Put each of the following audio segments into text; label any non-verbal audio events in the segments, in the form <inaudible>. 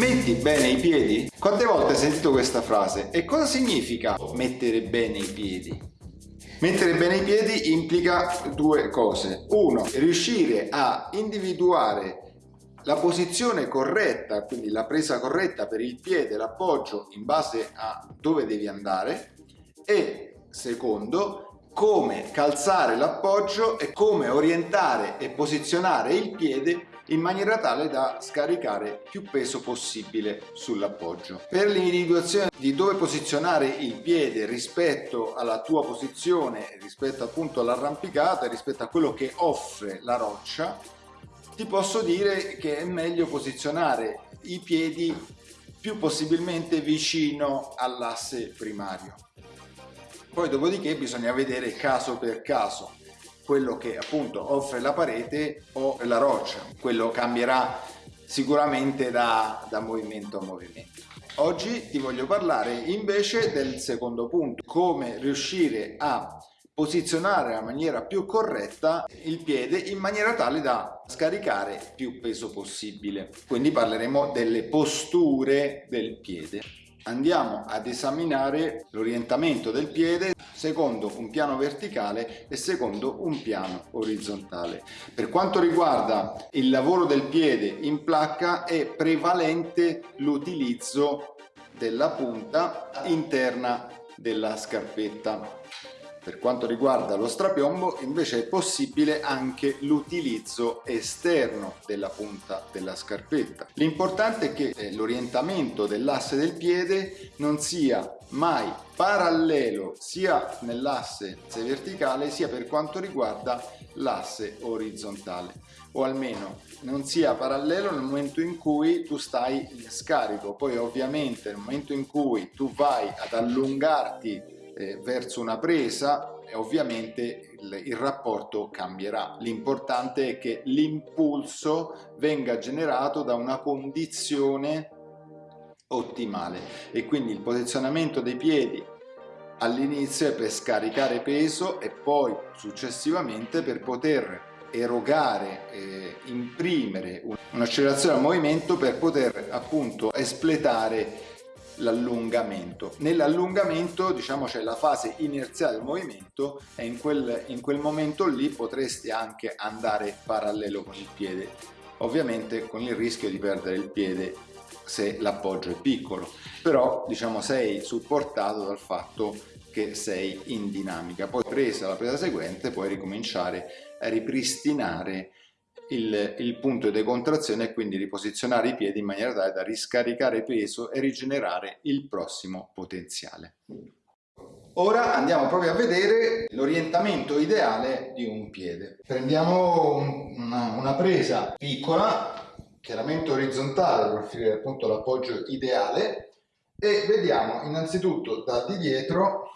Metti bene i piedi? Quante volte hai sentito questa frase? E cosa significa mettere bene i piedi? Mettere bene i piedi implica due cose. Uno, riuscire a individuare la posizione corretta, quindi la presa corretta per il piede, l'appoggio in base a dove devi andare e secondo, come calzare l'appoggio e come orientare e posizionare il piede in maniera tale da scaricare più peso possibile sull'appoggio. Per l'individuazione di dove posizionare il piede rispetto alla tua posizione, rispetto appunto all'arrampicata, rispetto a quello che offre la roccia, ti posso dire che è meglio posizionare i piedi più possibilmente vicino all'asse primario poi dopodiché bisogna vedere caso per caso quello che appunto offre la parete o la roccia, quello cambierà sicuramente da, da movimento a movimento. Oggi ti voglio parlare invece del secondo punto, come riuscire a posizionare nella maniera più corretta il piede in maniera tale da scaricare più peso possibile. Quindi parleremo delle posture del piede andiamo ad esaminare l'orientamento del piede secondo un piano verticale e secondo un piano orizzontale. Per quanto riguarda il lavoro del piede in placca è prevalente l'utilizzo della punta interna della scarpetta per quanto riguarda lo strapiombo invece è possibile anche l'utilizzo esterno della punta della scarpetta. L'importante è che eh, l'orientamento dell'asse del piede non sia mai parallelo sia nell'asse verticale sia per quanto riguarda l'asse orizzontale o almeno non sia parallelo nel momento in cui tu stai in scarico poi ovviamente nel momento in cui tu vai ad allungarti eh, verso una presa ovviamente il, il rapporto cambierà. L'importante è che l'impulso venga generato da una condizione ottimale e quindi il posizionamento dei piedi all'inizio è per scaricare peso e poi successivamente per poter erogare, eh, imprimere un'accelerazione al movimento per poter appunto espletare l'allungamento. Nell'allungamento diciamo c'è la fase inerziale del movimento e in quel, in quel momento lì potresti anche andare parallelo con il piede, ovviamente con il rischio di perdere il piede se l'appoggio è piccolo, però diciamo sei supportato dal fatto che sei in dinamica. Poi presa la presa seguente puoi ricominciare a ripristinare il, il punto di contrazione e quindi riposizionare i piedi in maniera tale da riscaricare peso e rigenerare il prossimo potenziale. Ora andiamo proprio a vedere l'orientamento ideale di un piede. Prendiamo una, una presa piccola, chiaramente orizzontale per offrire appunto l'appoggio ideale e vediamo innanzitutto da di dietro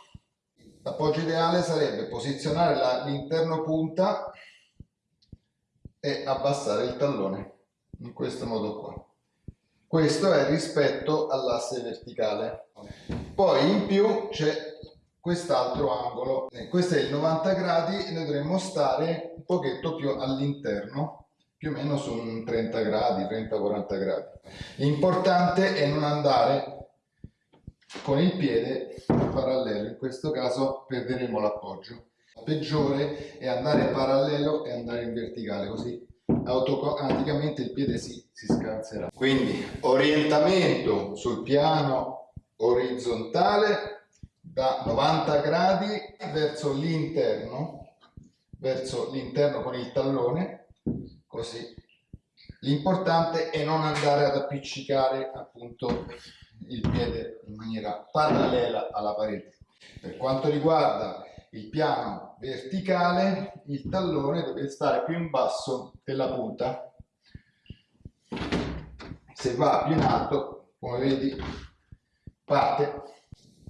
l'appoggio ideale sarebbe posizionare l'interno punta e abbassare il tallone in questo modo qua. Questo è rispetto all'asse verticale. Poi in più c'è quest'altro angolo. Questo è il 90 gradi e dovremmo stare un pochetto più all'interno più o meno su un 30 gradi 30-40 gradi. L'importante è non andare con il piede parallelo. In questo caso perderemo l'appoggio peggiore è andare parallelo e andare in verticale così automaticamente il piede si, si scanserà. Quindi orientamento sul piano orizzontale da 90 gradi verso l'interno verso l'interno con il tallone così. L'importante è non andare ad appiccicare appunto il piede in maniera parallela alla parete. Per quanto riguarda il piano verticale, il tallone deve stare più in basso della punta. Se va più in alto, come vedi, parte,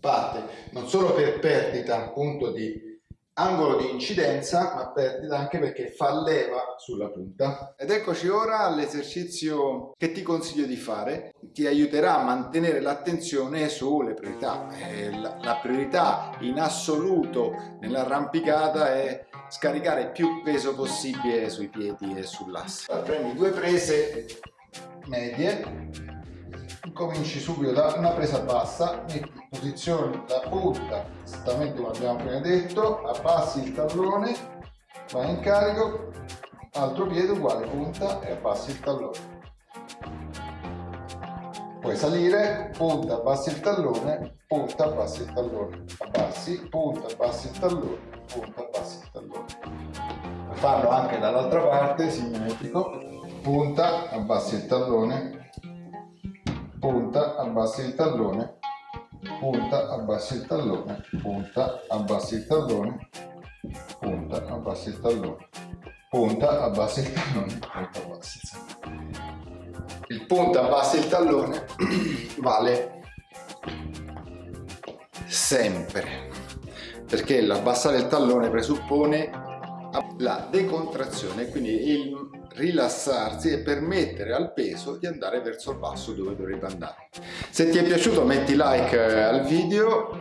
parte non solo per perdita appunto di angolo di incidenza ma perdita anche perché fa leva sulla punta. Ed eccoci ora all'esercizio che ti consiglio di fare. Ti aiuterà a mantenere l'attenzione sulle priorità. Eh, la, la priorità in assoluto nell'arrampicata è scaricare più peso possibile sui piedi e sull'asse. Prendi due prese medie cominci subito da una presa bassa, metti in posizione la punta, esattamente come abbiamo appena detto, abbassi il tallone, vai in carico, altro piede uguale punta e abbassi il tallone. Puoi salire, punta, abbassi il tallone, punta, abbassi il tallone, abbassi, punta, abbassi il tallone, punta, abbassi il tallone. Farlo anche dall'altra parte, simmetrico, punta, abbassi il tallone, punta, abbassi il tallone, punta, abbassi il tallone, punta, abbassi il tallone, punta, abbassi il tallone, punta, abbassi il tallone, punta, abbassi il tallone. Il punta, abbassi il tallone <clears throat> vale sempre perché l'abbassare il tallone presuppone la decontrazione quindi il rilassarsi e permettere al peso di andare verso il basso dove dovrebbe andare. Se ti è piaciuto metti like eh, al video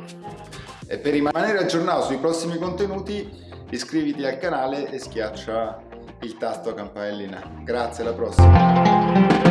e per rimanere aggiornato sui prossimi contenuti iscriviti al canale e schiaccia il tasto campanellina. Grazie, alla prossima!